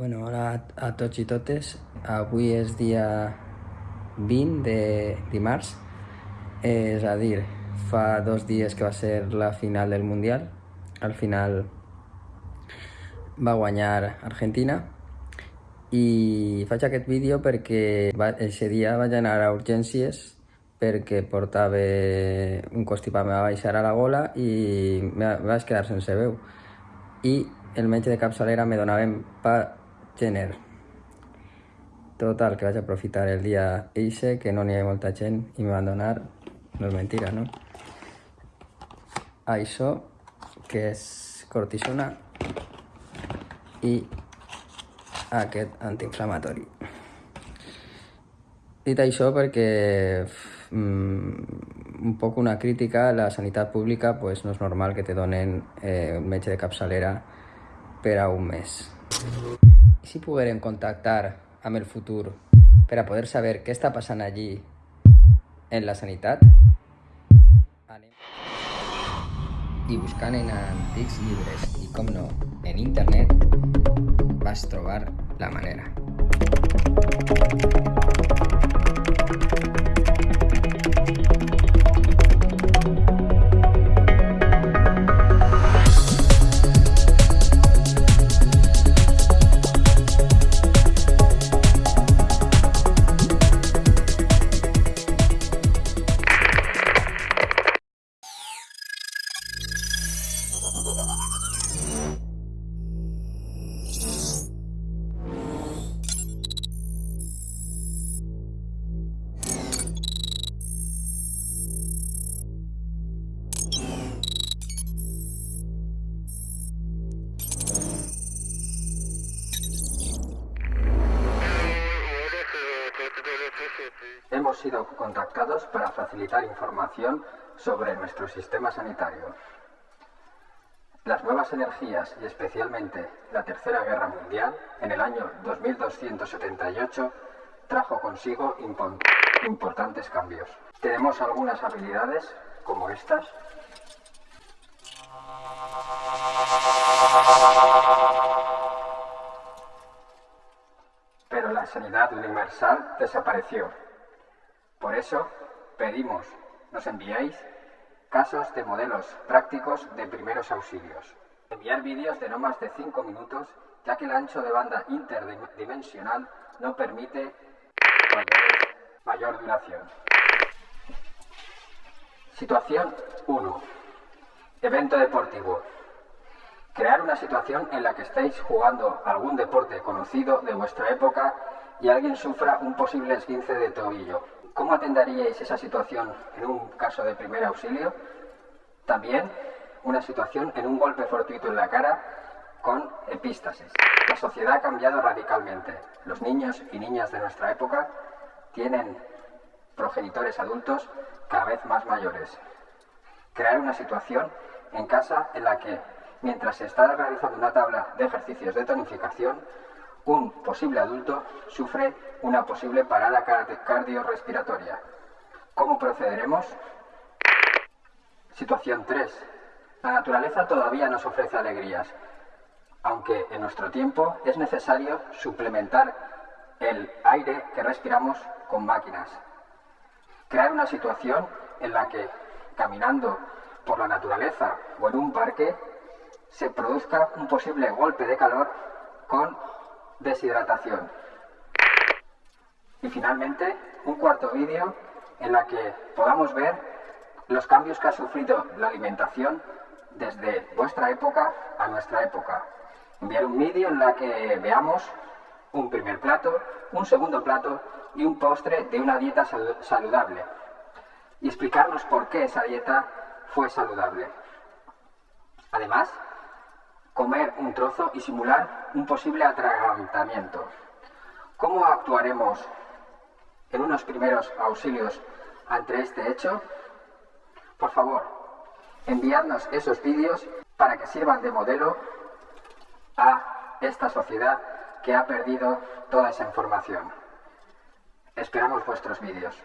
Bueno, hola a tots i totes. Avui és dia 20 de dimarts, és a dir, fa dos dies que va ser la final del Mundial. Al final va guanyar Argentina i faig aquest vídeo perquè aquest dia vaig anar a urgències perquè portava un constipat, me va baixar a la gola i me vaig quedar sense veu. I el metge de capçalera me donaven gener. Total, que vaig aprofitar el dia eixe, que no n'hi ha molta gent, i me van donar, no és mentira, no? Això, que és cortisona, i aquest antiinflamatori. Dit això perquè mmm, un poc una crítica a la sanitat pública, pues no és normal que te donen eh, un metge de capçalera per a un mes. I si poguérem contactar amb el futur per a poder saber què està passant allí en la sanitat? Anem. I buscant en antics llibres i, com no, en internet, vas trobar la manera. Hemos sido contactados para facilitar información sobre nuestro sistema sanitario. Las nuevas energías y especialmente la Tercera Guerra Mundial en el año 2278 trajo consigo importantes cambios. Tenemos algunas habilidades como estas. Pero la sanidad universal desapareció. Por eso pedimos nos enviéis casos de modelos prácticos de primeros auxilios. Enviar vídeos de no más de 5 minutos, ya que el ancho de banda interdimensional no permite mayor duración. Situación 1. Evento deportivo. Crear una situación en la que estéis jugando algún deporte conocido de vuestra época y alguien sufra un posible esguince de tobillo. ¿Cómo atenderíais esa situación en un caso de primer auxilio? También una situación en un golpe fortuito en la cara con epístasis. La sociedad ha cambiado radicalmente. Los niños y niñas de nuestra época tienen progenitores adultos cada vez más mayores. Crear una situación en casa en la que, mientras se está realizando una tabla de ejercicios de tonificación, un posible adulto sufre una posible parada cardiorrespiratoria. ¿Cómo procederemos? Situación 3. La naturaleza todavía nos ofrece alegrías, aunque en nuestro tiempo es necesario suplementar el aire que respiramos con máquinas. Crear una situación en la que, caminando por la naturaleza o en un parque, se produzca un posible golpe de calor con deshidratación. Y finalmente, un cuarto vídeo en la que podamos ver los cambios que ha sufrido la alimentación desde vuestra época a nuestra época. Enviar un vídeo en la que veamos un primer plato, un segundo plato y un postre de una dieta saludable. Y explicarnos por qué esa dieta fue saludable. Además, comer un trozo y simular un posible atragantamiento. ¿Cómo actuaremos en unos primeros auxilios ante este hecho? Por favor, enviadnos esos vídeos para que sirvan de modelo a esta sociedad que ha perdido toda esa información. Esperamos vuestros vídeos.